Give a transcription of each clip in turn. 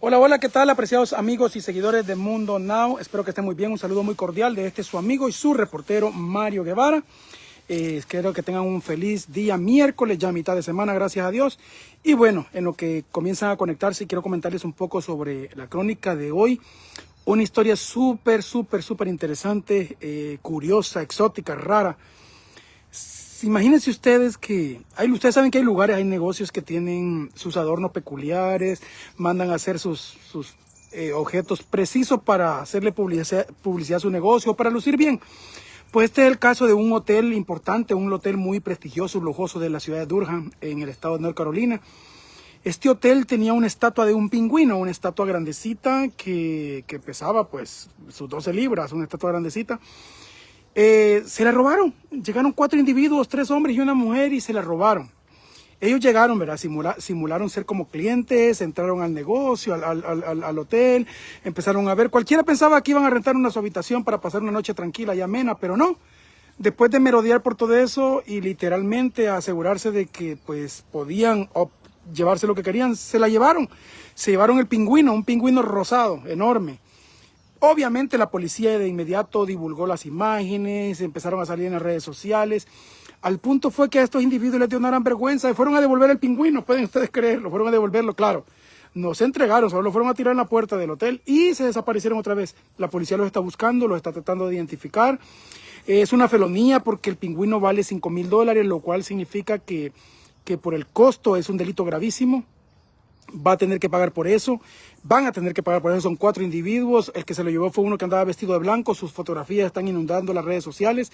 Hola, hola, ¿qué tal apreciados amigos y seguidores de Mundo Now? Espero que estén muy bien, un saludo muy cordial de este su amigo y su reportero Mario Guevara. Eh, espero que tengan un feliz día miércoles, ya mitad de semana, gracias a Dios. Y bueno, en lo que comienzan a conectarse, quiero comentarles un poco sobre la crónica de hoy. Una historia súper, súper, súper interesante, eh, curiosa, exótica, rara imagínense ustedes que hay, ustedes saben que hay lugares, hay negocios que tienen sus adornos peculiares, mandan a hacer sus, eh, objetos precisos para hacerle publicidad, publicidad a su negocio, para lucir bien. Pues este es el caso de un hotel importante, un hotel muy prestigioso, lujoso de la ciudad de Durham, en el estado de North Carolina. Este hotel tenía una estatua de un pingüino, una estatua grandecita que, que pesaba pues sus 12 libras, una estatua grandecita. Eh, se la robaron. Llegaron cuatro individuos, tres hombres y una mujer y se la robaron. Ellos llegaron, ¿verdad? simularon ser como clientes, entraron al negocio, al, hotel, empezaron a ver. Cualquiera pensaba que iban a rentar una su habitación para pasar una noche tranquila y amena, pero no. Después de merodear por todo eso y literalmente asegurarse de que pues podían llevarse lo que querían, se la llevaron. Se llevaron el pingüino, un pingüino rosado, enorme. Obviamente la policía de inmediato divulgó las imágenes, empezaron a salir en las redes sociales. Al punto fue que a estos individuos les dio una gran vergüenza y fueron a devolver el pingüino, pueden ustedes creerlo, fueron a devolverlo, claro. No se entregaron, solo lo fueron a tirar en la puerta del hotel y se desaparecieron otra vez. La policía los está buscando, los está tratando de identificar. Es una felonía porque el pingüino vale 5 mil dólares, lo cual significa que, que por el costo es un delito gravísimo va a tener que pagar por eso, van a tener que pagar por eso, son cuatro individuos, el que se lo llevó fue uno que andaba vestido de blanco, sus fotografías están inundando las redes sociales,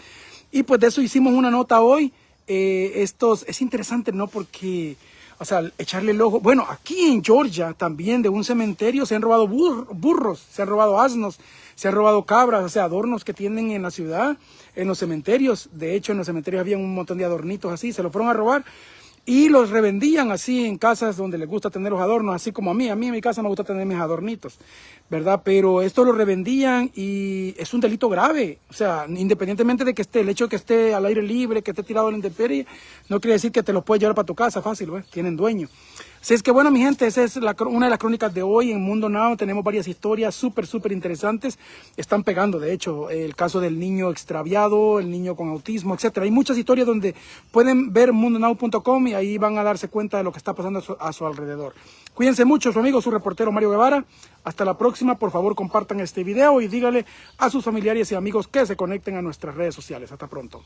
y pues de eso hicimos una nota hoy, eh, estos, es interesante, ¿no? Porque, o sea, echarle el ojo, bueno, aquí en Georgia también de un cementerio se han robado burros, se han robado asnos, se han robado cabras, o sea, adornos que tienen en la ciudad, en los cementerios, de hecho en los cementerios había un montón de adornitos así, se lo fueron a robar, y los revendían así en casas donde les gusta tener los adornos, así como a mí. A mí en mi casa me gusta tener mis adornitos, ¿verdad? Pero esto lo revendían y es un delito grave. O sea, independientemente de que esté, el hecho de que esté al aire libre, que esté tirado en la intemperie, no quiere decir que te lo puedes llevar para tu casa fácil, ¿ves? Tienen dueño. Así es que bueno, mi gente, esa es una de las crónicas de hoy en Mundo Now. Tenemos varias historias súper, súper interesantes. Están pegando, de hecho, el caso del niño extraviado, el niño con autismo, etcétera. Hay muchas historias donde pueden ver mundonow.com y ahí van a darse cuenta de lo que está pasando a su, alrededor. Cuídense mucho, su amigo, su reportero Mario Guevara. Hasta la próxima. Por favor, compartan este video y díganle a sus familiares y amigos que se conecten a nuestras redes sociales. Hasta pronto.